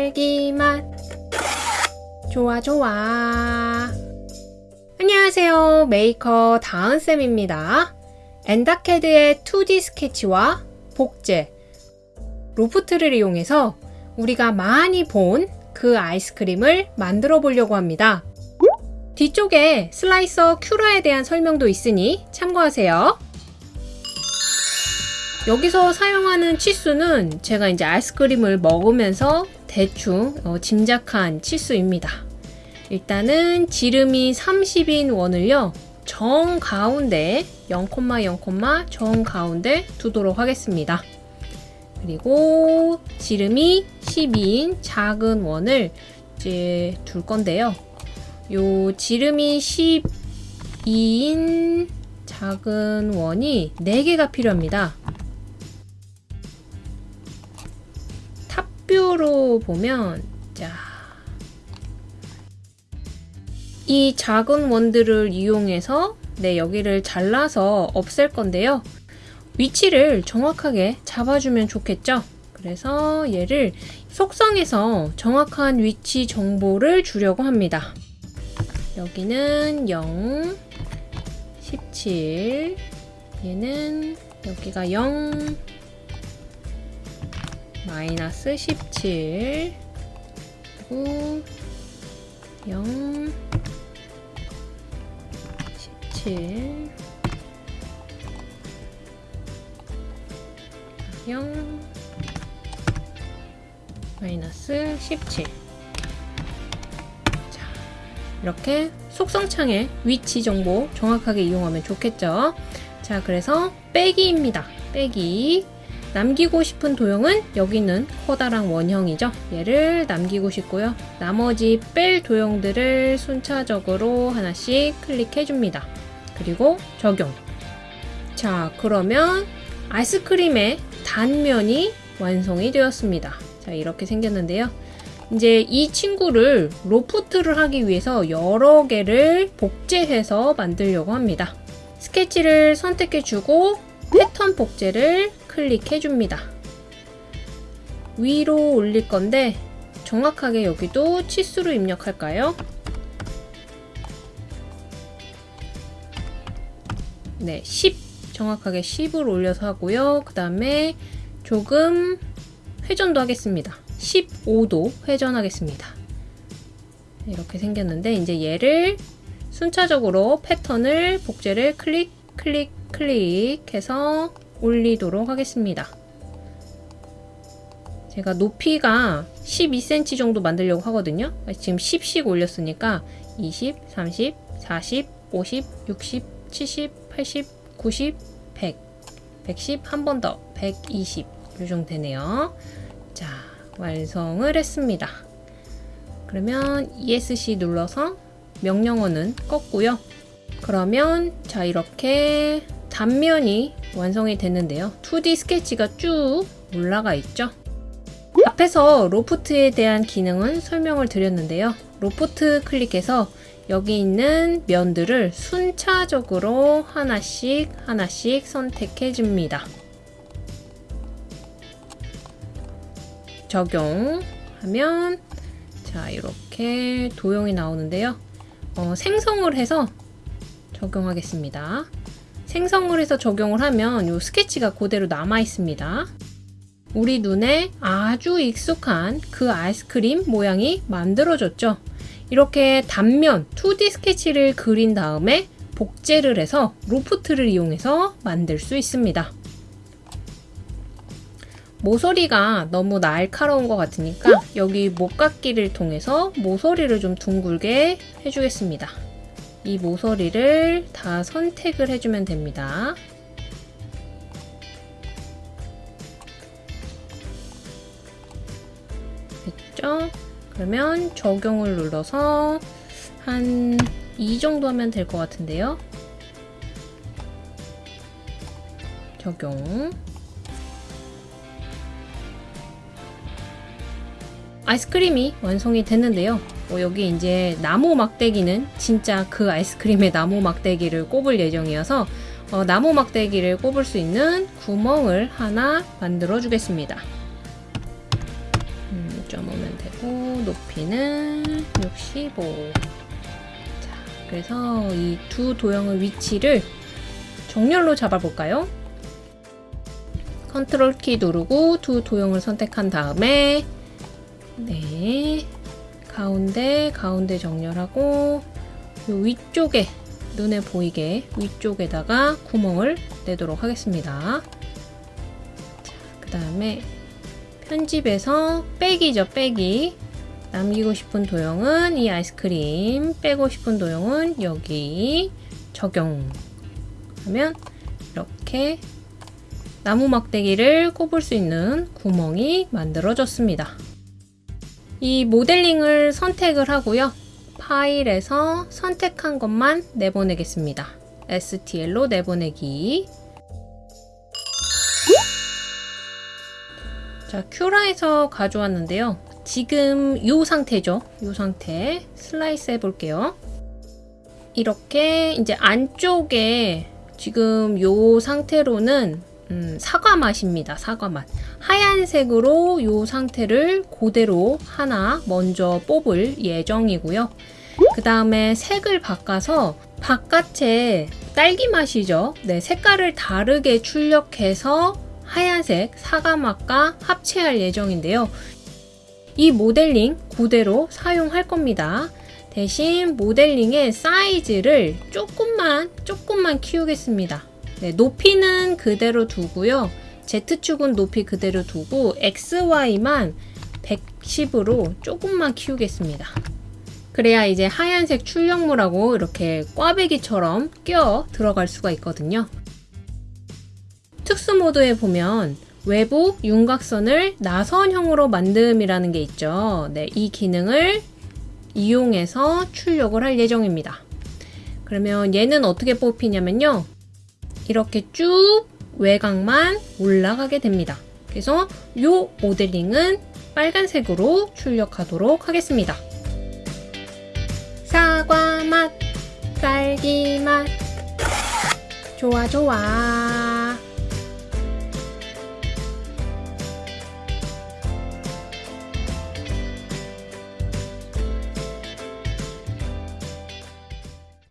딸기맛. 좋아 좋아. 안녕하세요. 메이커 다은쌤입니다. 엔닷캐드의 2D 스케치와 복제 loft를 이용해서 우리가 많이 본 그 아이스크림을 만들어 보려고 합니다. 뒤쪽에 slicer Cura에 대한 설명도 있으니 참고하세요. 여기서 사용하는 치수는 제가 이제 아이스크림을 먹으면서 대충 어, 짐작한 치수입니다. 일단은 지름이 30인 원을요. 정 가운데 0,0, 정 가운데 두도록 하겠습니다. 그리고 지름이 12인 작은 원을 이제 둘 건데요. 요 지름이 12인 작은 원이 4개가 필요합니다. 탑뷰로 보면 자. 이 작은 원들을 이용해서 네, 여기를 잘라서 없앨 건데요. 위치를 정확하게 잡아주면 좋겠죠? 그래서 얘를 속성에서 정확한 위치 정보를 주려고 합니다. 여기는 0, 17, 얘는 여기가 0, 마이너스 17 그리고 0 17 0 마이너스 17 자, 이렇게 속성창에 위치 정보 정확하게 이용하면 좋겠죠? 자 그래서 빼기입니다. 빼기 남기고 싶은 도형은 여기 있는 커다란 원형이죠. 얘를 남기고 싶고요. 나머지 뺄 도형들을 순차적으로 하나씩 클릭해 줍니다. 그리고 적용. 자, 그러면 아이스크림의 단면이 완성이 되었습니다. 자, 이렇게 생겼는데요. 이제 이 친구를 로프트를 하기 위해서 여러 개를 복제해서 만들려고 합니다. 스케치를 선택해 주고 패턴 복제를 클릭해 줍니다. 위로 올릴 건데 정확하게 여기도 치수로 입력할까요? 네, 10 정확하게 10을 올려서 하고요. 그 다음에 조금 회전도 하겠습니다. 15도 회전하겠습니다. 이렇게 생겼는데 이제 얘를 순차적으로 패턴을 복제를 클릭 클릭 클릭해서 올리도록 하겠습니다. 제가 높이가 12cm 정도 만들려고 하거든요. 지금 10씩 올렸으니까 20, 30, 40, 50, 60, 70, 80, 90, 100, 110, 한 번 더, 120. 이 정도 되네요. 자, 완성을 했습니다. 그러면 ESC 눌러서 명령어는 껐고요. 그러면 자 이렇게 단면이 완성이 됐는데요. 2D 스케치가 쭉 올라가 있죠. 앞에서 로프트에 대한 기능은 설명을 드렸는데요. 로프트 클릭해서 여기 있는 면들을 순차적으로 하나씩 하나씩 선택해 줍니다. 적용하면 자 이렇게 도형이 나오는데요. 어, 생성을 해서 적용하겠습니다. 생성을 해서 적용을 하면 이 스케치가 그대로 남아 있습니다. 우리 눈에 아주 익숙한 그 아이스크림 모양이 만들어졌죠. 이렇게 단면 2D 스케치를 그린 다음에 복제를 해서 로프트를 이용해서 만들 수 있습니다. 모서리가 너무 날카로운 것 같으니까 여기 목깎기를 통해서 모서리를 좀 둥글게 해주겠습니다. 이 모서리를 다 선택을 해주면 됩니다. 됐죠? 그러면 적용을 눌러서 한 이 정도 하면 될 것 같은데요. 적용 아이스크림이 완성이 됐는데요. 어, 여기 이제 나무 막대기는 진짜 그 아이스크림의 나무 막대기를 꼽을 예정이어서 어, 나무 막대기를 꼽을 수 있는 구멍을 하나 만들어 주겠습니다. 음, 6.5면 되고 높이는 65. 자, 그래서 이 두 도형의 위치를 정렬로 잡아볼까요? 컨트롤 키 누르고 두 도형을 선택한 다음에 네 가운데 가운데 정렬하고 요 위쪽에 눈에 보이게 위쪽에다가 구멍을 내도록 하겠습니다. 그 다음에 편집에서 빼기죠 빼기 남기고 싶은 도형은 이 아이스크림 빼고 싶은 도형은 여기 적용 하면 이렇게 나무 막대기를 꼽을 수 있는 구멍이 만들어졌습니다. 이 모델링을 선택을 하고요. 파일에서 선택한 것만 내보내겠습니다. STL로 내보내기. 자, 큐라에서 가져왔는데요. 지금 이 상태죠. 이 상태 슬라이스 해볼게요. 이렇게 이제 안쪽에 지금 이 상태로는 음, 사과 맛입니다. 사과 맛. 하얀색으로 이 상태를 그대로 하나 먼저 뽑을 예정이고요. 그 다음에 색을 바꿔서 바깥에 딸기 맛이죠. 네, 색깔을 다르게 출력해서 하얀색 사과 맛과 합체할 예정인데요. 이 모델링 그대로 사용할 겁니다. 대신 모델링의 사이즈를 조금만 조금만 키우겠습니다. 네, 높이는 그대로 두고요. Z축은 높이 그대로 두고 XY만 110으로 조금만 키우겠습니다. 그래야 이제 하얀색 출력물하고 이렇게 꽈배기처럼 껴 들어갈 수가 있거든요. 특수 모드에 보면 외부 윤곽선을 나선형으로 만듦이라는 게 있죠. 네, 이 기능을 이용해서 출력을 할 예정입니다. 그러면 얘는 어떻게 뽑히냐면요. 이렇게 쭉 외곽만 올라가게 됩니다. 그래서 이 모델링은 빨간색으로 출력하도록 하겠습니다. 사과 맛, 딸기 맛, 좋아 좋아.